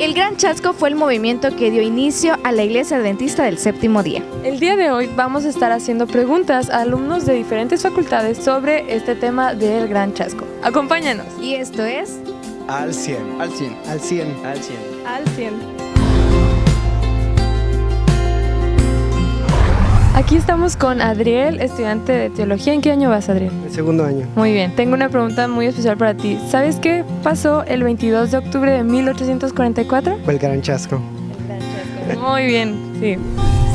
El Gran Chasco fue el movimiento que dio inicio a la Iglesia Adventista del Séptimo Día. El día de hoy vamos a estar haciendo preguntas a alumnos de diferentes facultades sobre este tema del Gran Chasco. Acompáñanos. Y esto es... Al 100. Al 100. Al 100. Al 100. Al 100. Aquí estamos con Adriel, estudiante de teología. ¿En qué año vas, Adriel? El segundo año. Muy bien, tengo una pregunta muy especial para ti. ¿Sabes qué pasó el 22 de octubre de 1844? Fue el gran chasco. Muy bien, sí.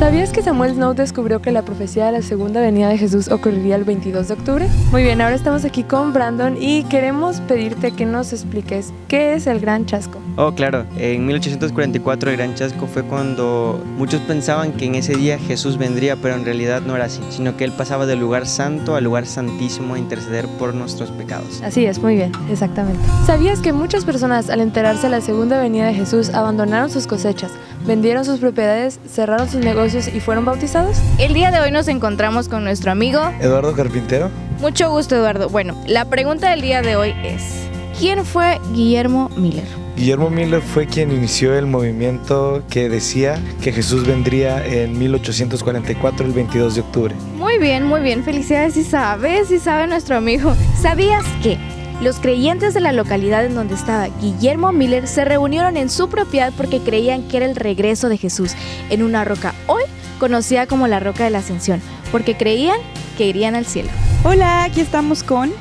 ¿Sabías que Samuel Snow descubrió que la profecía de la segunda venida de Jesús ocurriría el 22 de octubre? Muy bien, ahora estamos aquí con Brandon y queremos pedirte que nos expliques qué es el Gran Chasco. Oh, claro. En 1844 el Gran Chasco fue cuando muchos pensaban que en ese día Jesús vendría, pero en realidad no era así, sino que Él pasaba del lugar santo al lugar santísimo a interceder por nuestros pecados. Así es, muy bien, exactamente. ¿Sabías que muchas personas al enterarse de la segunda venida de Jesús abandonaron sus cosechas, vendieron sus propiedades, cerraron sus negocios y fueron bautizados? El día de hoy nos encontramos con nuestro amigo... Eduardo Carpintero. Mucho gusto, Eduardo. Bueno, la pregunta del día de hoy es... ¿Quién fue Guillermo Miller? Guillermo Miller fue quien inició el movimiento que decía que Jesús vendría en 1844, el 22 de octubre. Muy bien, muy bien. Felicidades si sabe, si sabe nuestro amigo. ¿Sabías que los creyentes de la localidad en donde estaba Guillermo Miller se reunieron en su propiedad porque creían que era el regreso de Jesús en una roca hoy conocida como la Roca de la Ascensión, porque creían que irían al cielo. Hola, aquí estamos con...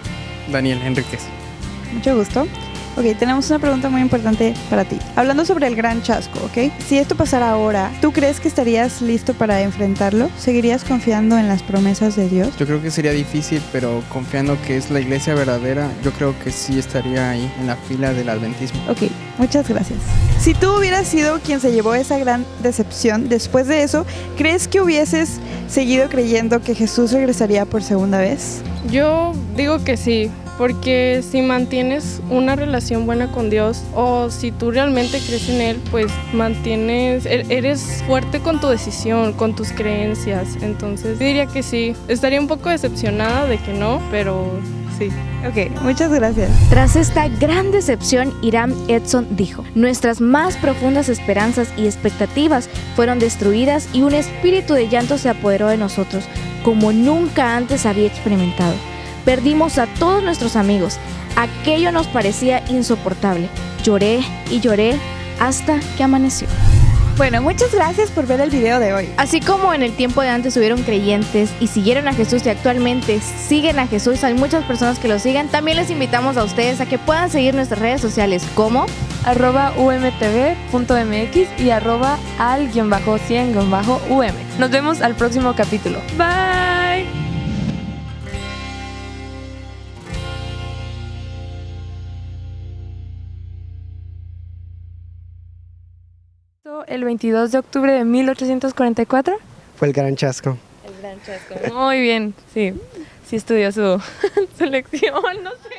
Daniel Enríquez. Mucho gusto. Ok, tenemos una pregunta muy importante para ti. Hablando sobre el gran chasco, ¿ok? Si esto pasara ahora, ¿tú crees que estarías listo para enfrentarlo? ¿Seguirías confiando en las promesas de Dios? Yo creo que sería difícil, pero confiando que es la iglesia verdadera, yo creo que sí estaría ahí en la fila del adventismo. Ok, muchas gracias. Si tú hubieras sido quien se llevó esa gran decepción, después de eso, ¿crees que hubieses seguido creyendo que Jesús regresaría por segunda vez? Yo digo que sí, porque si mantienes una relación buena con Dios o si tú realmente crees en Él, pues mantienes, e-, eres fuerte con tu decisión, con tus creencias. Entonces diría que sí. Estaría un poco decepcionada de que no, pero sí. Ok, muchas gracias. Tras esta gran decepción, Irán Edson dijo, nuestras más profundas esperanzas y expectativas fueron destruidas y un espíritu de llanto se apoderó de nosotros, como nunca antes había experimentado. Perdimos a todos nuestros amigos. Aquello nos parecía insoportable. Lloré y lloré hasta que amaneció. Bueno, muchas gracias por ver el video de hoy. Así como en el tiempo de antes hubieron creyentes y siguieron a Jesús y actualmente siguen a Jesús, hay muchas personas que lo siguen, también les invitamos a ustedes a que puedan seguir nuestras redes sociales como arroba umtv.mx y arroba al-100-um. Nos vemos al próximo capítulo. Bye. El 22 de octubre de 1844? Fue el gran chasco. El gran chasco. Muy bien, sí. Sí estudió su, su lección, no sé.